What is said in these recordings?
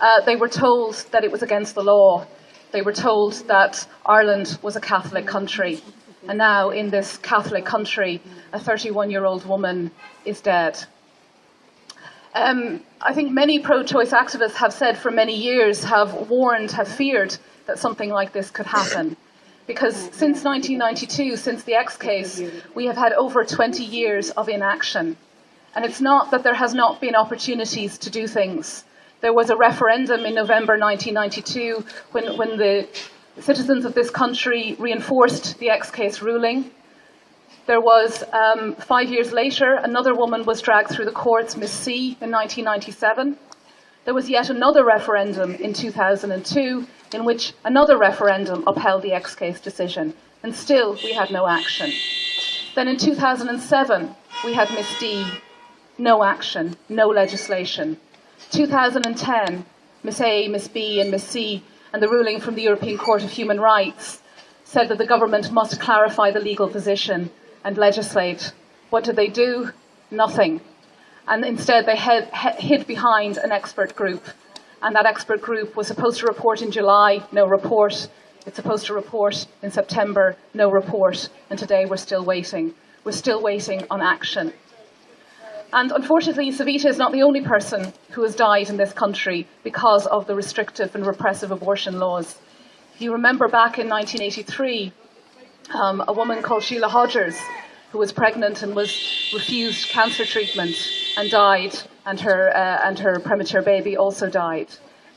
uh, they were told that it was against the law. They were told that Ireland was a Catholic country. And now, in this Catholic country, a 31 year old woman is dead. Um, I think many pro choice activists have said for many years, have warned, have feared that something like this could happen. Because since 1992, since the X case, we have had over 20 years of inaction. And it's not that there has not been opportunities to do things. There was a referendum in November 1992 when, when the citizens of this country reinforced the X case ruling. There was, um, five years later, another woman was dragged through the courts, Miss C, in 1997. There was yet another referendum in 2002 in which another referendum upheld the X case decision, and still we had no action. Then in 2007, we had Miss D, no action, no legislation. 2010, Miss A, Miss B, and Miss C, and the ruling from the European Court of Human Rights said that the government must clarify the legal position and legislate. What did they do? Nothing. And instead, they hid, hid behind an expert group and that expert group was supposed to report in July, no report. It's supposed to report in September, no report. And today we're still waiting. We're still waiting on action. And unfortunately, Savita is not the only person who has died in this country because of the restrictive and repressive abortion laws. If you remember back in 1983, um, a woman called Sheila Hodgers, who was pregnant and was refused cancer treatment and died and her, uh, and her premature baby also died.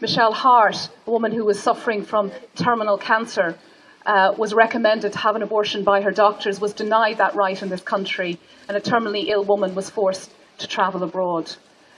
Michelle Harte, a woman who was suffering from terminal cancer, uh, was recommended to have an abortion by her doctors, was denied that right in this country, and a terminally ill woman was forced to travel abroad.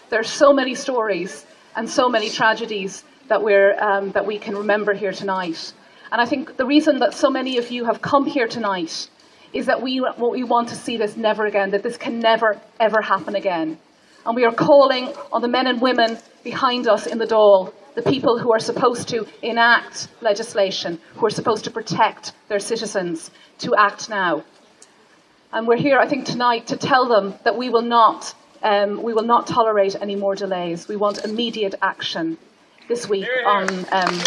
There are so many stories and so many tragedies that, we're, um, that we can remember here tonight. And I think the reason that so many of you have come here tonight is that we, we want to see this never again, that this can never, ever happen again. And we are calling on the men and women behind us in the Dáil, the people who are supposed to enact legislation, who are supposed to protect their citizens, to act now. And we're here, I think, tonight to tell them that we will not, um, we will not tolerate any more delays. We want immediate action this week on. Um,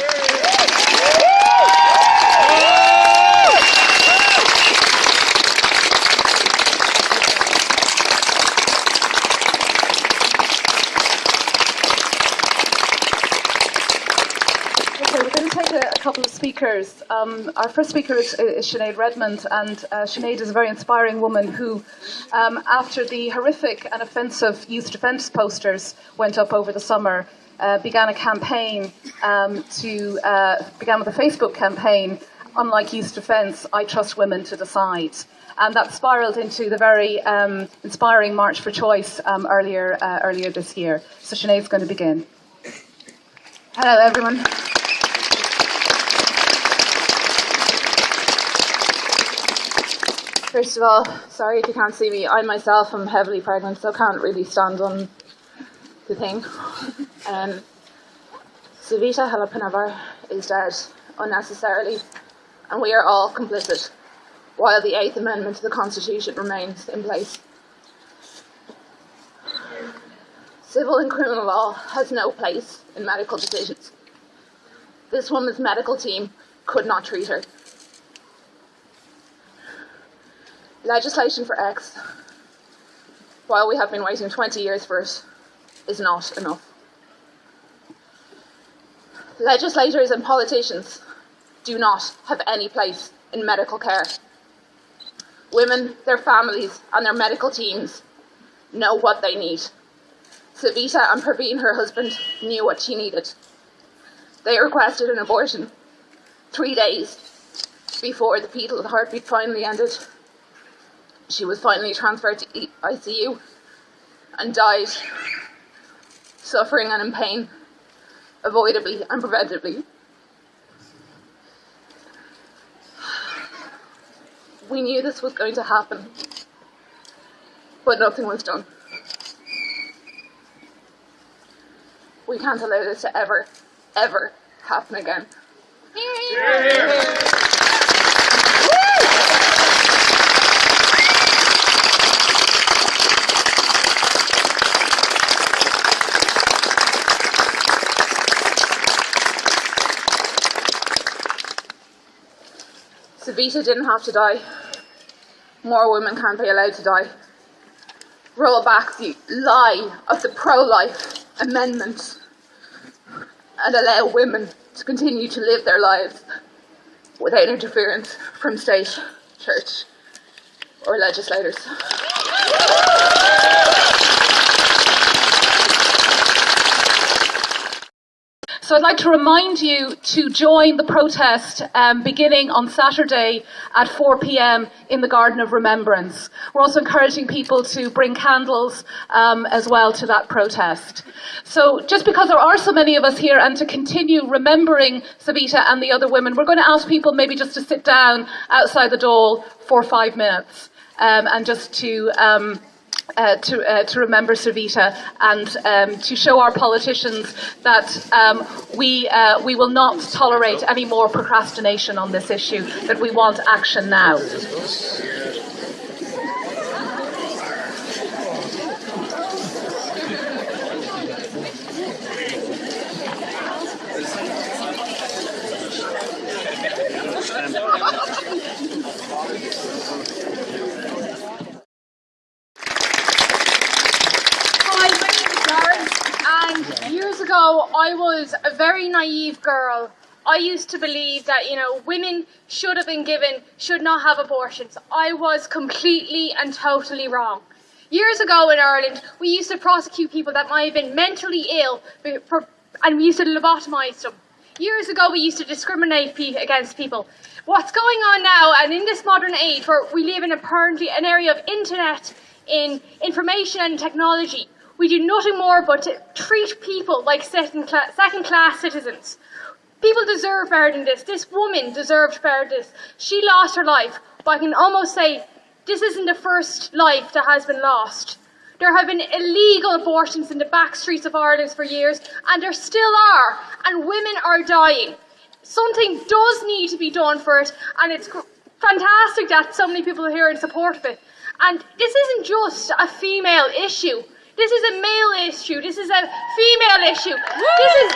couple of speakers. Um, our first speaker is, is Sinead Redmond, and uh, Sinead is a very inspiring woman who, um, after the horrific and offensive youth defence posters went up over the summer, uh, began a campaign um, to uh, began with a Facebook campaign. Unlike youth defence, I trust women to decide. And that spiraled into the very um, inspiring March for Choice um, earlier uh, earlier this year. So Sinead's going to begin. Hello, everyone. First of all, sorry if you can't see me. I myself am heavily pregnant, so can't really stand on the thing. Um, Savita Halappanavar is dead unnecessarily, and we are all complicit, while the Eighth Amendment to the Constitution remains in place. Civil and criminal law has no place in medical decisions. This woman's medical team could not treat her. Legislation for X, while we have been waiting 20 years for it, is not enough. Legislators and politicians do not have any place in medical care. Women, their families, and their medical teams know what they need. Savita and Praveen, her husband, knew what she needed. They requested an abortion three days before the the heartbeat finally ended. She was finally transferred to ICU and died, suffering and in pain, avoidably and preventably. We knew this was going to happen, but nothing was done. We can't allow this to ever, ever happen again. Savita didn't have to die. More women can't be allowed to die. Roll back the lie of the pro life amendment and allow women to continue to live their lives without interference from state, church, or legislators. So I'd like to remind you to join the protest um, beginning on Saturday at 4 p.m. in the Garden of Remembrance. We're also encouraging people to bring candles um, as well to that protest. So just because there are so many of us here and to continue remembering Savita and the other women, we're going to ask people maybe just to sit down outside the door for five minutes um, and just to um, uh, to, uh, to remember Savita and um, to show our politicians that um, we, uh, we will not tolerate any more procrastination on this issue, that we want action now. ago, I was a very naive girl. I used to believe that, you know, women should have been given, should not have abortions. I was completely and totally wrong. Years ago in Ireland, we used to prosecute people that might have been mentally ill and we used to lobotomise them. Years ago, we used to discriminate against people. What's going on now, and in this modern age where we live in apparently an area of internet, in information and technology, we do nothing more but treat people like second, cla- second class citizens. People deserve better than this. This woman deserved better than this. She lost her life, but I can almost say this isn't the first life that has been lost. There have been illegal abortions in the back streets of Ireland for years, and there still are, and women are dying. Something does need to be done for it, and it's fantastic that so many people are here in support of it. And this isn't just a female issue. This is a male issue. This is a female issue. This is.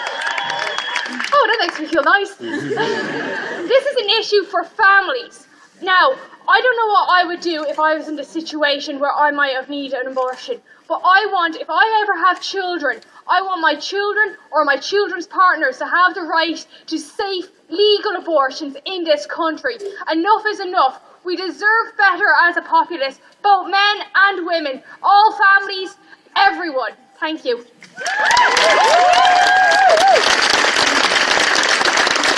Oh, that makes me feel nice. this is an issue for families. Now, I don't know what I would do if I was in the situation where I might have needed an abortion. But I want, if I ever have children, I want my children or my children's partners to have the right to safe, legal abortions in this country. Enough is enough. We deserve better as a populace, both men and women, all families, everyone. Thank you.